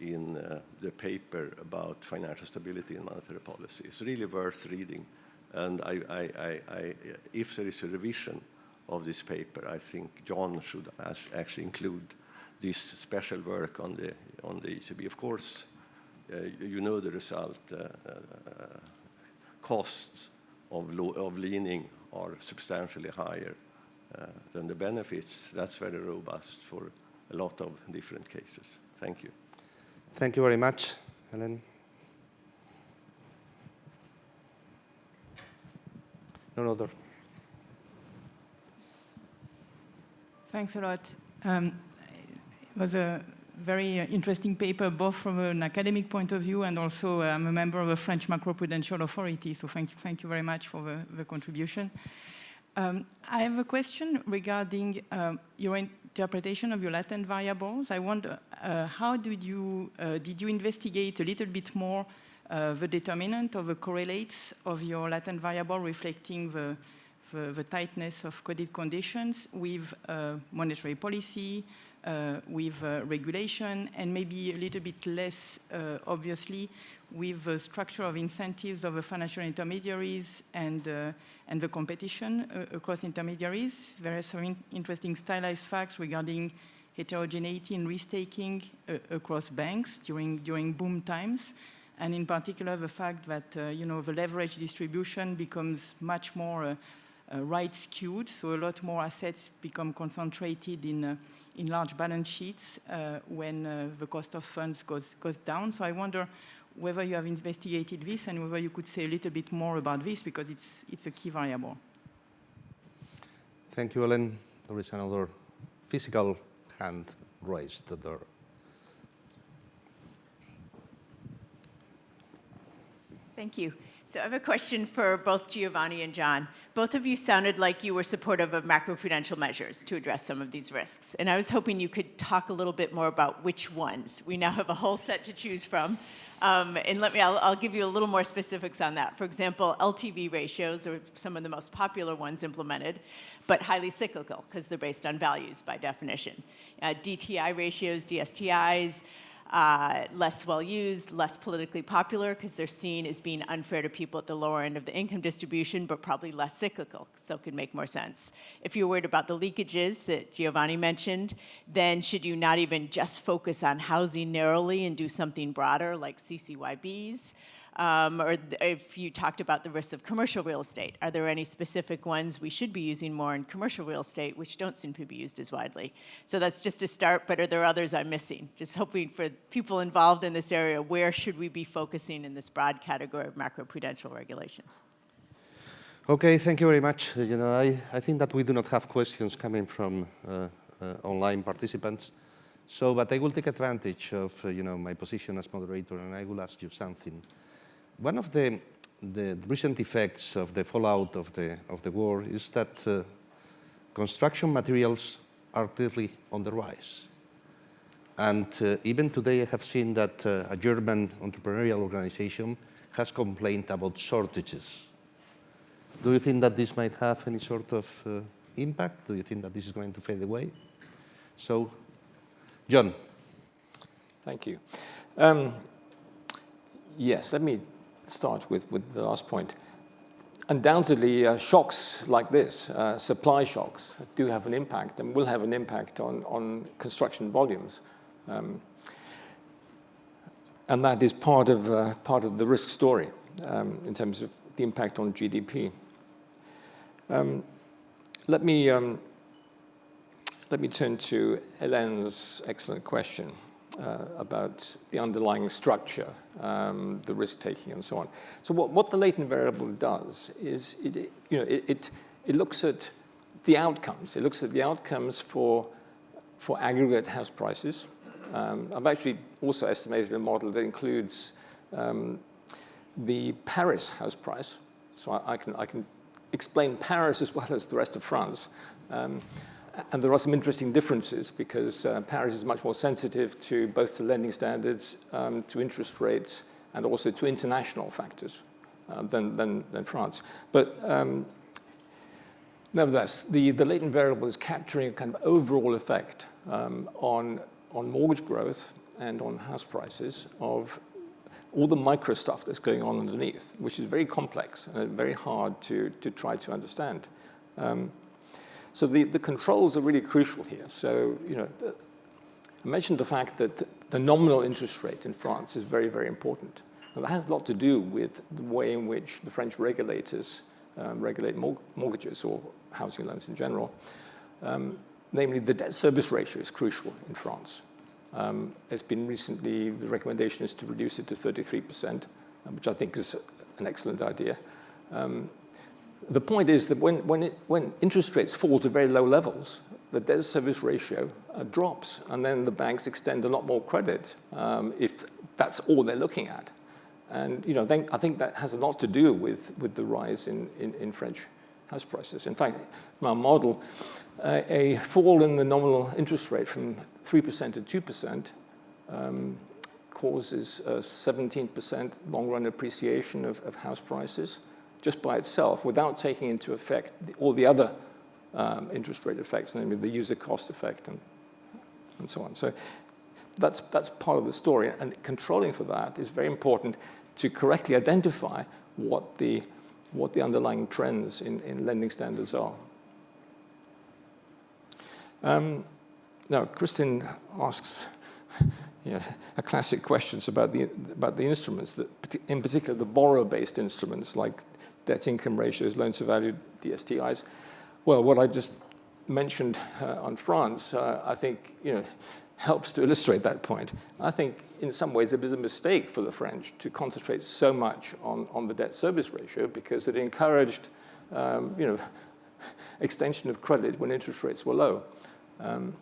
in uh, the paper about financial stability and monetary policy. It's really worth reading. And I, I, I, if there is a revision of this paper, I think John should actually include this special work on the, on the ECB. Of course, uh, you know the result. Uh, uh, costs of, of leaning are substantially higher uh, than the benefits. That's very robust for a lot of different cases. Thank you. Thank you very much, Helen. No other. Thanks a lot. Um, it was a very uh, interesting paper, both from an academic point of view and also I'm a member of a French macroprudential authority, so thank you, thank you very much for the, the contribution. Um, I have a question regarding um, your interpretation of your latent variables. I wonder, uh, how did you, uh, did you investigate a little bit more uh, the determinant of the correlates of your latent variable reflecting the, the, the tightness of coded conditions with uh, monetary policy, uh, with uh, regulation, and maybe a little bit less, uh, obviously, with the structure of incentives of the financial intermediaries and, and the competition across intermediaries. There are some in interesting stylized facts regarding heterogeneity in risk-taking across banks during, during boom times and in particular the fact that uh, you know the leverage distribution becomes much more uh, uh, right skewed, so a lot more assets become concentrated in uh, in large balance sheets uh, when uh, the cost of funds goes goes down. So I wonder whether you have investigated this and whether you could say a little bit more about this because it's it's a key variable. Thank you, Ellen. There is another physical hand raised there. Thank you. So I have a question for both Giovanni and John. Both of you sounded like you were supportive of macroprudential measures to address some of these risks. And I was hoping you could talk a little bit more about which ones. We now have a whole set to choose from. Um, and let me, I'll, I'll, give you a little more specifics on that. For example, LTV ratios are some of the most popular ones implemented, but highly cyclical because they're based on values by definition. Uh, DTI ratios, DSTIs, uh, less well used, less politically popular because they're seen as being unfair to people at the lower end of the income distribution, but probably less cyclical, so it could make more sense. If you're worried about the leakages that Giovanni mentioned, then should you not even just focus on housing narrowly and do something broader like CCYBs? Um, or if you talked about the risks of commercial real estate, are there any specific ones we should be using more in commercial real estate which don't seem to be used as widely? So that's just a start, but are there others I'm missing? Just hoping for people involved in this area, where should we be focusing in this broad category of macroprudential regulations? Okay, thank you very much. Uh, you know, I, I think that we do not have questions coming from uh, uh, online participants. So, but I will take advantage of, uh, you know, my position as moderator and I will ask you something. One of the, the, recent effects of the fallout of the, of the war is that uh, construction materials are clearly on the rise. And uh, even today I have seen that uh, a German entrepreneurial organization has complained about shortages. Do you think that this might have any sort of uh, impact? Do you think that this is going to fade away? So, John. Thank you. Um, yes, let me start with, with the last point. Undoubtedly, uh, shocks like this, uh, supply shocks, do have an impact and will have an impact on, on construction volumes. Um, and that is part of, uh, part of the risk story um, in terms of the impact on GDP. Um, let, me, um, let me turn to Helene's excellent question uh, about the underlying structure, um, the risk-taking, and so on. So what, what the latent variable does is it, you know, it, it, it, looks at the outcomes. It looks at the outcomes for, for aggregate house prices. Um, I've actually also estimated a model that includes um, the Paris house price. So I, I, can, I can explain Paris as well as the rest of France. And there are some interesting differences because uh, Paris is much more sensitive to both to lending standards, um, to interest rates, and also to international factors uh, than, than, than, France. But um, nevertheless, the, the latent variable is capturing a kind of overall effect um, on, on mortgage growth and on house prices of all the micro stuff that's going on underneath, which is very complex and very hard to, to try to understand. Um, so the, the controls are really crucial here. So, you know, the, I mentioned the fact that the nominal interest rate in France is very, very important. And that has a lot to do with the way in which the French regulators um, regulate mortgages or housing loans in general. Um, namely, the debt service ratio is crucial in France. Um, it's been recently, the recommendation is to reduce it to 33%, which I think is an excellent idea. Um, the point is that when, when, it, when interest rates fall to very low levels, the debt service ratio uh, drops, and then the banks extend a lot more credit um, if that's all they're looking at. And you know, then I think that has a lot to do with, with the rise in, in, in French house prices. In fact, from our model, uh, a fall in the nominal interest rate from 3% to 2% um, causes 17% long-run appreciation of, of house prices just by itself without taking into effect all the other um, interest rate effects, namely the user cost effect and, and so on. So that's, that's part of the story. And controlling for that is very important to correctly identify what the, what the underlying trends in, in lending standards are. Um, now, Kristin asks you know, a classic questions about the, about the instruments, that, in particular the borrower-based instruments like debt income ratios, loans to value, DSTIs. Well, what I just mentioned uh, on France, uh, I think, you know, helps to illustrate that point. I think in some ways it was a mistake for the French to concentrate so much on, on the debt service ratio because it encouraged, um, you know, extension of credit when interest rates were low. Um,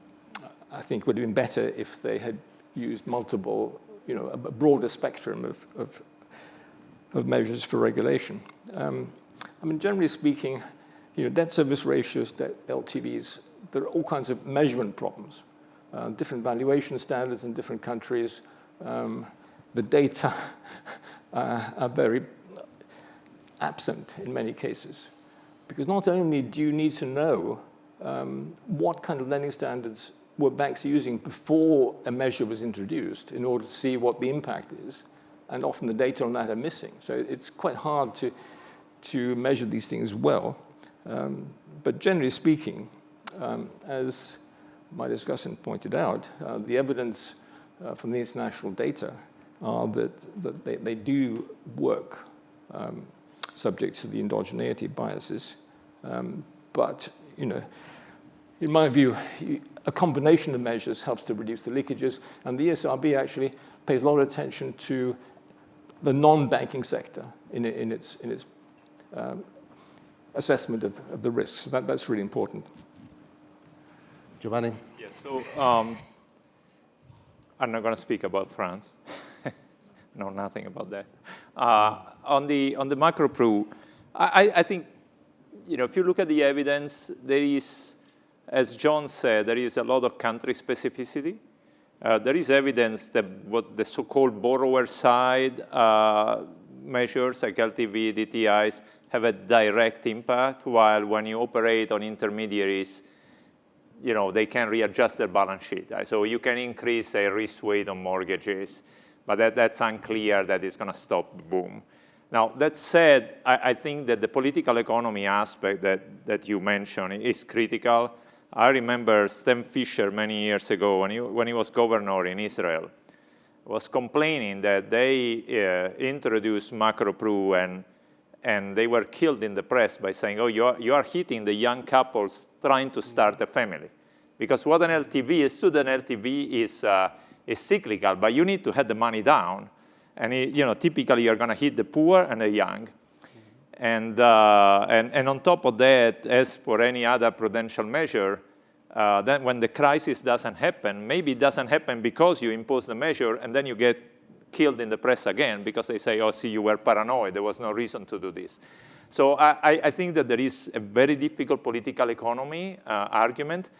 I think would have been better if they had used multiple, you know, a broader spectrum of, of of measures for regulation. Um, I mean, generally speaking, you know, debt service ratios, debt LTVs, there are all kinds of measurement problems, uh, different valuation standards in different countries. Um, the data uh, are very absent in many cases. Because not only do you need to know um, what kind of lending standards were banks using before a measure was introduced in order to see what the impact is, and often the data on that are missing. So it's quite hard to, to measure these things well. Um, but generally speaking, um, as my discussant pointed out, uh, the evidence uh, from the international data are that, that they, they do work um, subject to the endogeneity biases. Um, but, you know, in my view, a combination of measures helps to reduce the leakages, and the ESRB actually pays a lot of attention to the non-banking sector in, in, its, in its um, assessment of, of, the risks. So that, that's really important. Giovanni? Yeah, so um, I'm not going to speak about France. know nothing about that. Uh, on the on the macro pru, I, I think you know if you look at the evidence, there is, as John said, there is a lot of country specificity. Uh, there is evidence that what the so-called borrower side uh, measures like LTV, DTIs have a direct impact, while when you operate on intermediaries, you know, they can readjust their balance sheet. Right? So you can increase a risk weight on mortgages. But that, that's unclear that it's going to stop the boom. Now, that said, I, I, think that the political economy aspect that, that you mentioned is critical. I remember Stan Fischer many years ago when he, when he was governor in Israel was complaining that they uh, introduced macro pru and, and they were killed in the press by saying, oh, you are, you are hitting the young couples trying to start a family. Because what an LTV, a student LTV is uh, is cyclical, but you need to have the money down. And it, you know, typically you're going to hit the poor and the young. And, uh, and, and on top of that, as for any other prudential measure, uh, then when the crisis doesn't happen, maybe it doesn't happen because you impose the measure and then you get killed in the press again because they say, oh, see, you were paranoid. There was no reason to do this. So I, I think that there is a very difficult political economy uh, argument.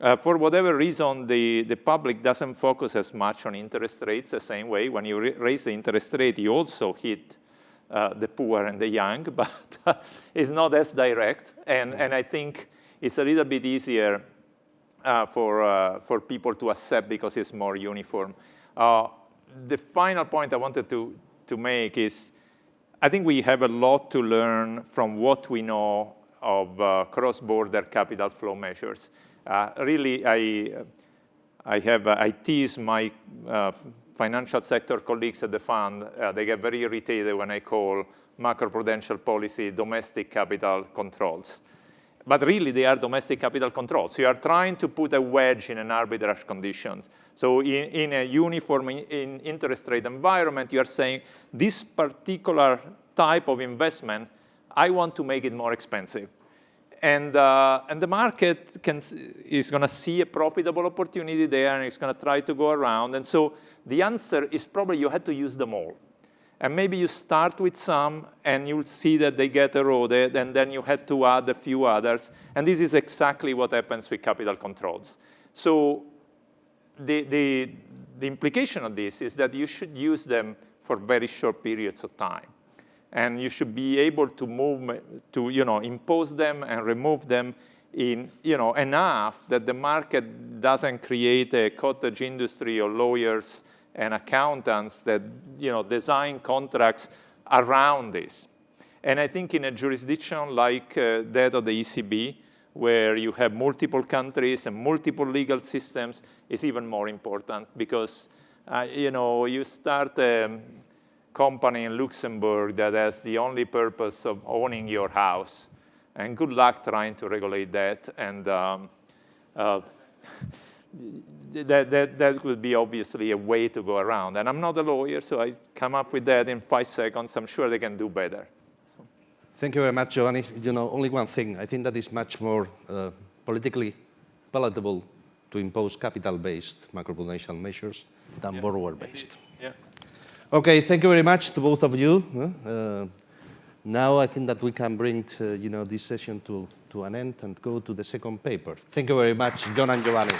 Uh, for whatever reason, the, the public doesn't focus as much on interest rates the same way. When you raise the interest rate, you also hit uh, the poor and the young, but it's not as direct. And, and I think it's a little bit easier uh, for, uh, for people to accept because it's more uniform. Uh, the final point I wanted to, to make is I think we have a lot to learn from what we know of uh, cross-border capital flow measures. Uh, really, I, I have, I tease my uh, financial sector colleagues at the fund. Uh, they get very irritated when I call macroprudential policy domestic capital controls. But really, they are domestic capital controls. You are trying to put a wedge in an arbitrage conditions. So in, in a uniform in, in interest rate environment, you are saying this particular type of investment, I want to make it more expensive. And, uh, and the market can, is going to see a profitable opportunity there, and it's going to try to go around. And so the answer is probably you had to use them all. And maybe you start with some, and you'll see that they get eroded, and then you had to add a few others. And this is exactly what happens with capital controls. So the, the, the implication of this is that you should use them for very short periods of time and you should be able to move, to you know, impose them and remove them in you know, enough that the market doesn't create a cottage industry of lawyers and accountants that you know, design contracts around this. And I think in a jurisdiction like uh, that of the ECB, where you have multiple countries and multiple legal systems, is even more important because uh, you know, you start um, company in Luxembourg that has the only purpose of owning your house. And good luck trying to regulate that. And um, uh, that, that, that would be obviously a way to go around. And I'm not a lawyer, so I come up with that in five seconds. I'm sure they can do better. So. Thank you very much, Giovanni. You know, only one thing. I think that is much more uh, politically palatable to impose capital-based macroprudential measures than yeah. borrower-based. Okay, thank you very much to both of you. Uh, now I think that we can bring uh, you know, this session to, to an end and go to the second paper. Thank you very much, John and Giovanni.